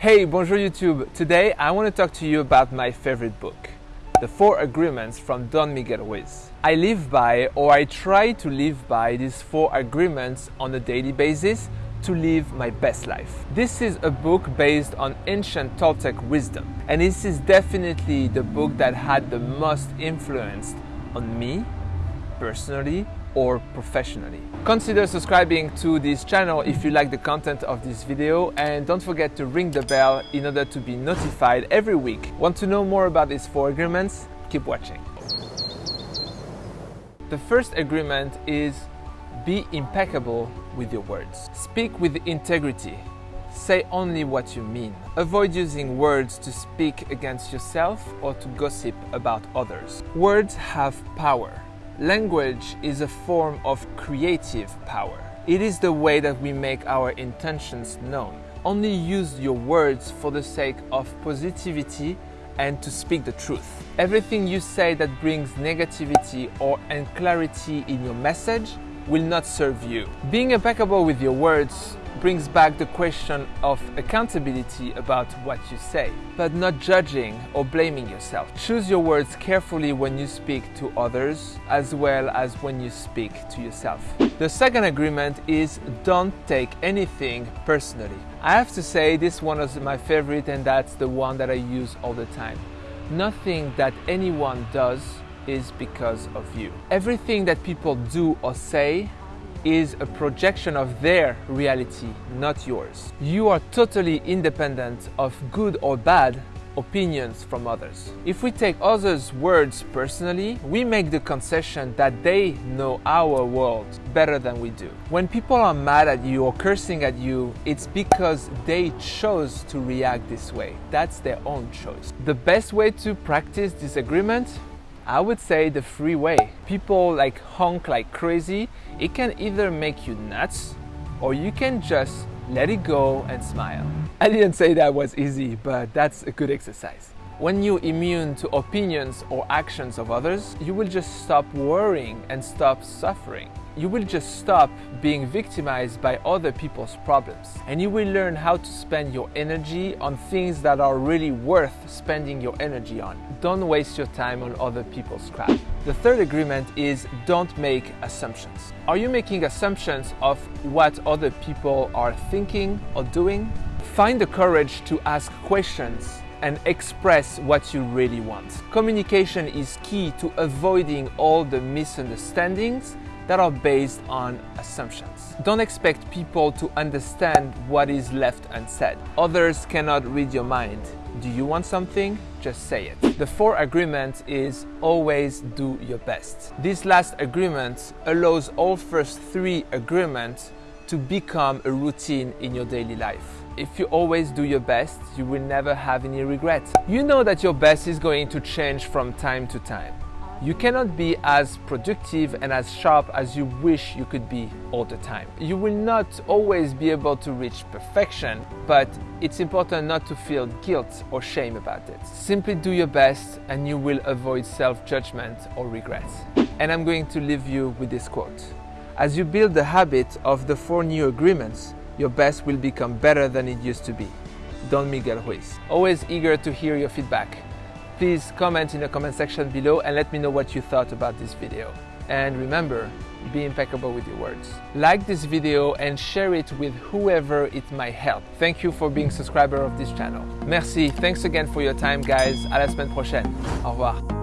Hey, bonjour YouTube. Today I want to talk to you about my favorite book, The Four Agreements from Don Miguel Ruiz. I live by, or I try to live by, these four agreements on a daily basis to live my best life. This is a book based on ancient Toltec wisdom, and this is definitely the book that had the most influence on me personally or professionally. Consider subscribing to this channel if you like the content of this video and don't forget to ring the bell in order to be notified every week. Want to know more about these four agreements? Keep watching. The first agreement is be impeccable with your words. Speak with integrity. Say only what you mean. Avoid using words to speak against yourself or to gossip about others. Words have power. Language is a form of creative power. It is the way that we make our intentions known. Only use your words for the sake of positivity and to speak the truth. Everything you say that brings negativity or unclarity in your message will not serve you. Being impeccable with your words brings back the question of accountability about what you say, but not judging or blaming yourself. Choose your words carefully when you speak to others as well as when you speak to yourself. The second agreement is don't take anything personally. I have to say this one is my favorite and that's the one that I use all the time. Nothing that anyone does is because of you. Everything that people do or say is a projection of their reality, not yours. You are totally independent of good or bad opinions from others. If we take others' words personally, we make the concession that they know our world better than we do. When people are mad at you or cursing at you, it's because they chose to react this way. That's their own choice. The best way to practice disagreement I would say the free way. People like honk like crazy. It can either make you nuts or you can just let it go and smile. I didn't say that was easy, but that's a good exercise. When you're immune to opinions or actions of others, you will just stop worrying and stop suffering you will just stop being victimized by other people's problems and you will learn how to spend your energy on things that are really worth spending your energy on. Don't waste your time on other people's crap. The third agreement is don't make assumptions. Are you making assumptions of what other people are thinking or doing? Find the courage to ask questions and express what you really want. Communication is key to avoiding all the misunderstandings that are based on assumptions. Don't expect people to understand what is left unsaid. Others cannot read your mind. Do you want something? Just say it. The fourth agreement is always do your best. This last agreement allows all first three agreements to become a routine in your daily life. If you always do your best, you will never have any regrets. You know that your best is going to change from time to time. You cannot be as productive and as sharp as you wish you could be all the time. You will not always be able to reach perfection, but it's important not to feel guilt or shame about it. Simply do your best and you will avoid self judgment or regrets. And I'm going to leave you with this quote As you build the habit of the four new agreements, your best will become better than it used to be. Don Miguel Ruiz. Always eager to hear your feedback. Please comment in the comment section below and let me know what you thought about this video. And remember, be impeccable with your words. Like this video and share it with whoever it might help. Thank you for being subscriber of this channel. Merci, thanks again for your time guys. À la semaine prochaine. Au revoir.